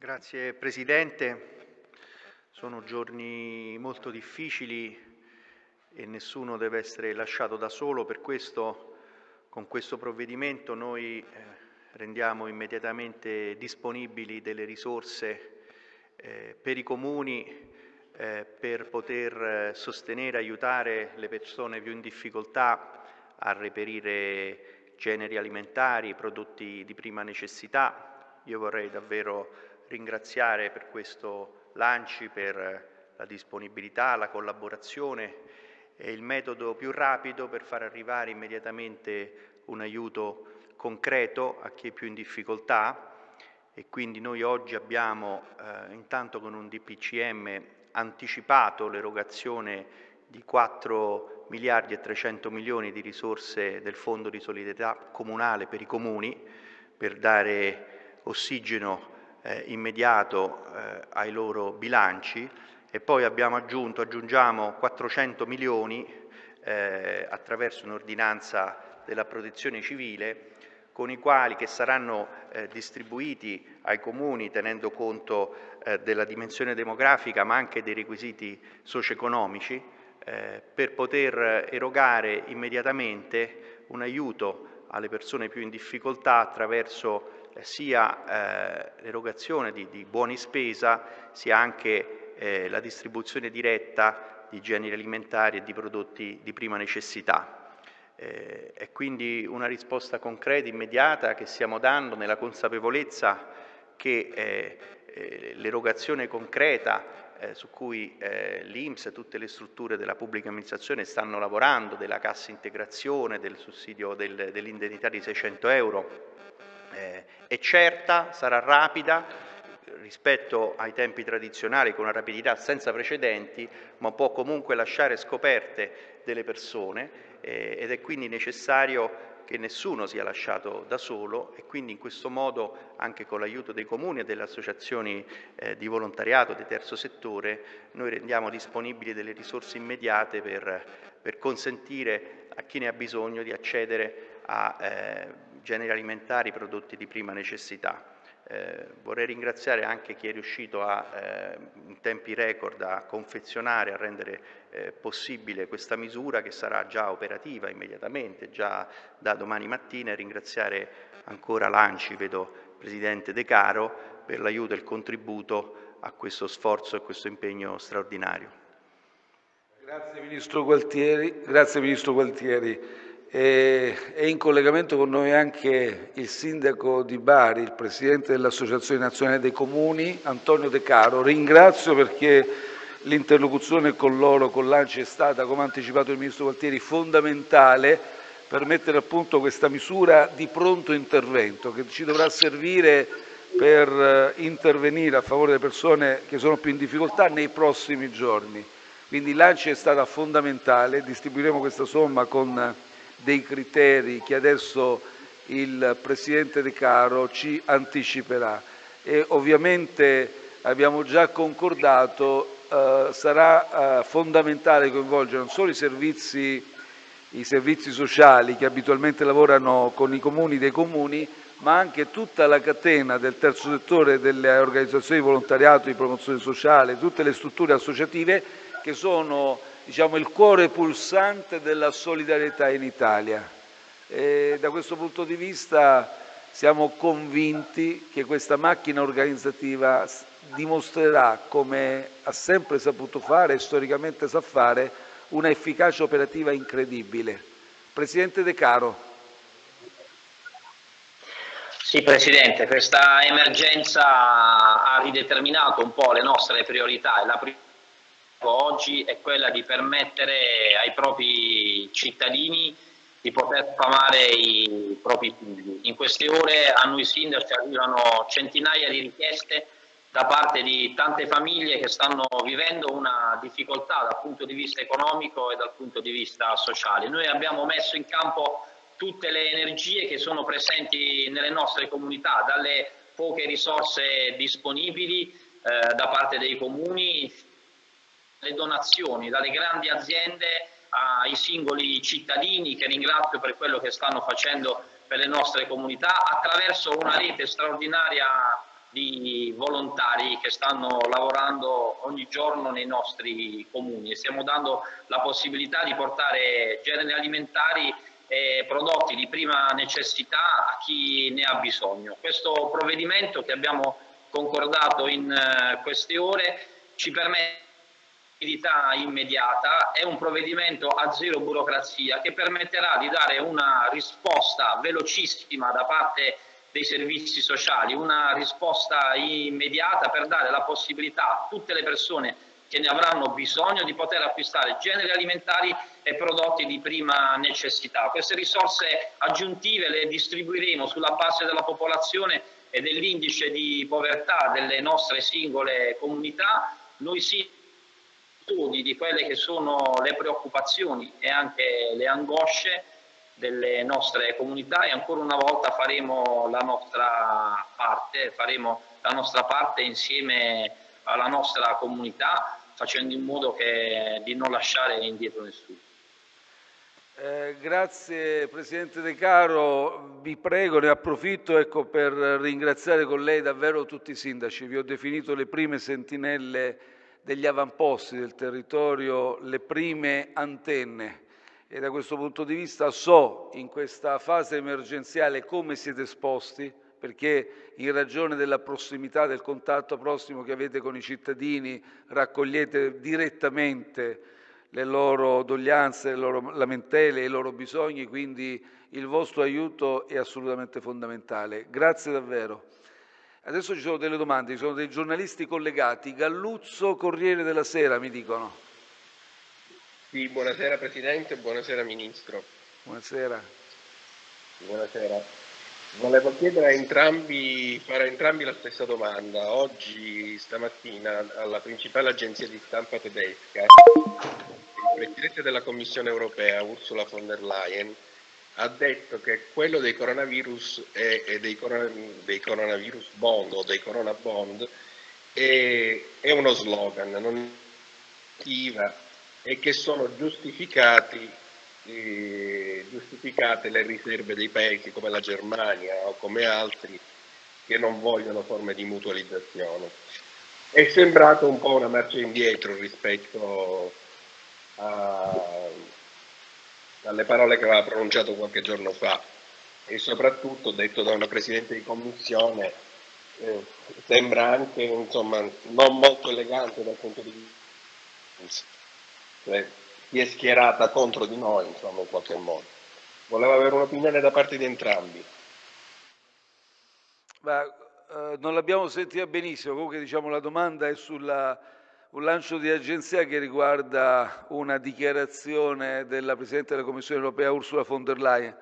Grazie Presidente. Sono giorni molto difficili e nessuno deve essere lasciato da solo, per questo con questo provvedimento noi eh, rendiamo immediatamente disponibili delle risorse eh, per i comuni eh, per poter sostenere e aiutare le persone più in difficoltà a reperire generi alimentari, prodotti di prima necessità. Io vorrei davvero ringraziare per questo Lanci, per la disponibilità, la collaborazione e il metodo più rapido per far arrivare immediatamente un aiuto concreto a chi è più in difficoltà. E quindi noi oggi abbiamo eh, intanto con un DPCM anticipato l'erogazione di 4 miliardi e 300 milioni di risorse del Fondo di solidarietà comunale per i comuni per dare ossigeno eh, immediato eh, ai loro bilanci e poi abbiamo aggiunto, aggiungiamo 400 milioni eh, attraverso un'ordinanza della protezione civile con i quali che saranno eh, distribuiti ai comuni tenendo conto eh, della dimensione demografica ma anche dei requisiti socio-economici eh, per poter erogare immediatamente un aiuto alle persone più in difficoltà attraverso sia eh, l'erogazione di, di, buoni spesa sia anche eh, la distribuzione diretta di generi alimentari e di prodotti di prima necessità. Eh, è quindi una risposta concreta, immediata che stiamo dando nella consapevolezza che eh, eh, l'erogazione concreta su cui l'Inps e tutte le strutture della pubblica amministrazione stanno lavorando, della cassa integrazione, del sussidio del, dell'indennità di 600 euro, eh, è certa, sarà rapida rispetto ai tempi tradizionali con una rapidità senza precedenti, ma può comunque lasciare scoperte delle persone eh, ed è quindi necessario che nessuno sia lasciato da solo e quindi in questo modo anche con l'aiuto dei comuni e delle associazioni eh, di volontariato di terzo settore noi rendiamo disponibili delle risorse immediate per, per consentire a chi ne ha bisogno di accedere a eh, generi alimentari, prodotti di prima necessità. Eh, vorrei ringraziare anche chi è riuscito a, eh, in tempi record a confezionare, a rendere eh, possibile questa misura che sarà già operativa immediatamente, già da domani mattina e ringraziare ancora l'ANCI, vedo Presidente De Caro, per l'aiuto e il contributo a questo sforzo e questo impegno straordinario. Grazie Ministro Gualtieri. Grazie, Ministro Gualtieri. È in collegamento con noi anche il sindaco di Bari, il presidente dell'Associazione Nazionale dei Comuni, Antonio De Caro. Ringrazio perché l'interlocuzione con loro, con l'ANCI, è stata, come ha anticipato il Ministro Gualtieri, fondamentale per mettere a punto questa misura di pronto intervento che ci dovrà servire per eh, intervenire a favore delle persone che sono più in difficoltà nei prossimi giorni. Quindi l'ANCI è stata fondamentale, distribuiremo questa somma con dei criteri che adesso il Presidente De Caro ci anticiperà. E ovviamente abbiamo già concordato eh, sarà eh, fondamentale coinvolgere non solo i servizi, i servizi sociali che abitualmente lavorano con i comuni dei comuni, ma anche tutta la catena del terzo settore, delle organizzazioni di volontariato, di promozione sociale, tutte le strutture associative che sono diciamo, il cuore pulsante della solidarietà in Italia. E da questo punto di vista siamo convinti che questa macchina organizzativa dimostrerà, come ha sempre saputo fare e storicamente sa fare, una efficacia operativa incredibile. Presidente De Caro. Sì Presidente, questa emergenza ha rideterminato un po' le nostre priorità e la priorità oggi è quella di permettere ai propri cittadini di poter famare i propri figli. In queste ore a noi sindaci arrivano centinaia di richieste da parte di tante famiglie che stanno vivendo una difficoltà dal punto di vista economico e dal punto di vista sociale. Noi abbiamo messo in campo tutte le energie che sono presenti nelle nostre comunità, dalle poche risorse disponibili eh, da parte dei comuni le donazioni dalle grandi aziende ai singoli cittadini che ringrazio per quello che stanno facendo per le nostre comunità attraverso una rete straordinaria di volontari che stanno lavorando ogni giorno nei nostri comuni e stiamo dando la possibilità di portare generi alimentari e prodotti di prima necessità a chi ne ha bisogno. Questo provvedimento che abbiamo concordato in eh, queste ore ci permette immediata, è un provvedimento a zero burocrazia che permetterà di dare una risposta velocissima da parte dei servizi sociali, una risposta immediata per dare la possibilità a tutte le persone che ne avranno bisogno di poter acquistare generi alimentari e prodotti di prima necessità. Queste risorse aggiuntive le distribuiremo sulla base della popolazione e dell'indice di povertà delle nostre singole comunità. Noi sì studi di quelle che sono le preoccupazioni e anche le angosce delle nostre comunità. E ancora una volta faremo la nostra parte, faremo la nostra parte insieme alla nostra comunità facendo in modo che, di non lasciare indietro nessuno. Eh, grazie Presidente De Caro, vi prego, ne approfitto ecco, per ringraziare con lei davvero tutti i sindaci, vi ho definito le prime sentinelle degli avamposti del territorio, le prime antenne e da questo punto di vista so in questa fase emergenziale come siete esposti, perché in ragione della prossimità, del contatto prossimo che avete con i cittadini, raccogliete direttamente le loro doglianze, le loro lamentele, i loro bisogni, quindi il vostro aiuto è assolutamente fondamentale. Grazie davvero. Adesso ci sono delle domande, ci sono dei giornalisti collegati. Galluzzo, Corriere della Sera, mi dicono. Sì, buonasera Presidente, buonasera Ministro. Buonasera. Buonasera. Volevo chiedere a entrambi, fare a entrambi la stessa domanda. Oggi, stamattina, alla principale agenzia di stampa tedesca, il Presidente della Commissione europea, Ursula von der Leyen, ha detto che quello dei coronavirus e, dei, dei, coronavirus bond o dei corona bond è, è uno slogan, non è e che sono giustificati, eh, giustificate le riserve dei paesi come la Germania o come altri che non vogliono forme di mutualizzazione. È sembrato un po' una marcia indietro rispetto a, dalle parole che aveva pronunciato qualche giorno fa. E soprattutto detto da una Presidente di Commissione eh, sembra anche insomma, non molto elegante dal punto di vista cioè si è schierata contro di noi insomma in qualche modo. Volevo avere un'opinione da parte di entrambi. Ma, eh, non l'abbiamo sentita benissimo. Comunque diciamo la domanda è sulla un lancio di agenzia che riguarda una dichiarazione della Presidente della Commissione europea Ursula von der Leyen.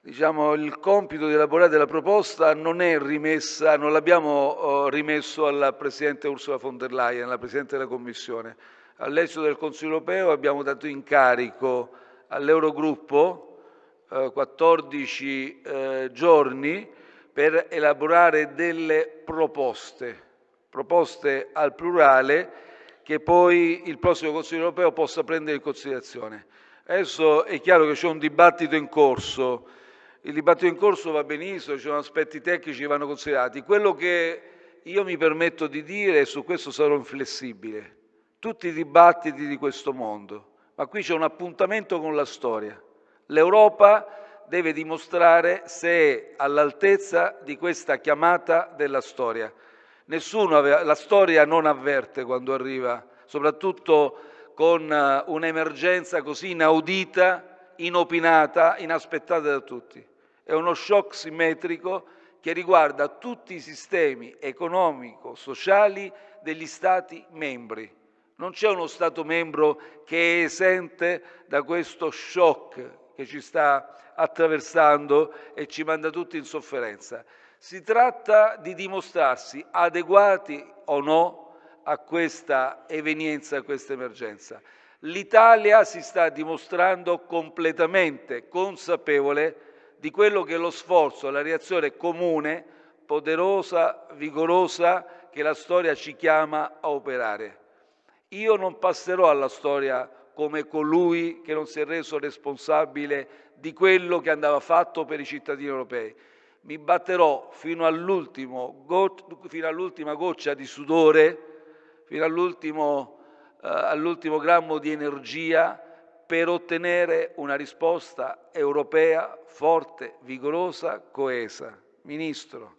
Diciamo, il compito di elaborare la proposta non è rimessa, non l'abbiamo oh, rimesso alla Presidente Ursula von der Leyen, alla Presidente della Commissione. All'esito del Consiglio europeo abbiamo dato incarico all'Eurogruppo eh, 14 eh, giorni per elaborare delle proposte proposte al plurale che poi il prossimo Consiglio europeo possa prendere in considerazione. Adesso è chiaro che c'è un dibattito in corso, il dibattito in corso va benissimo, ci sono aspetti tecnici che vanno considerati. Quello che io mi permetto di dire, e su questo sarò inflessibile, tutti i dibattiti di questo mondo, ma qui c'è un appuntamento con la storia. L'Europa deve dimostrare se è all'altezza di questa chiamata della storia. Nessuno aveva, la storia non avverte quando arriva, soprattutto con eh, un'emergenza così inaudita, inopinata, inaspettata da tutti. È uno shock simmetrico che riguarda tutti i sistemi economico-sociali degli Stati membri. Non c'è uno Stato membro che è esente da questo shock che ci sta attraversando e ci manda tutti in sofferenza. Si tratta di dimostrarsi adeguati o no a questa evenienza, a questa emergenza. L'Italia si sta dimostrando completamente consapevole di quello che è lo sforzo, la reazione comune, poderosa, vigorosa che la storia ci chiama a operare. Io non passerò alla storia come colui che non si è reso responsabile di quello che andava fatto per i cittadini europei mi batterò fino, fino all'ultima goccia di sudore, fino all'ultimo, eh, all'ultimo grammo di energia per ottenere una risposta europea forte, vigorosa, coesa. Ministro,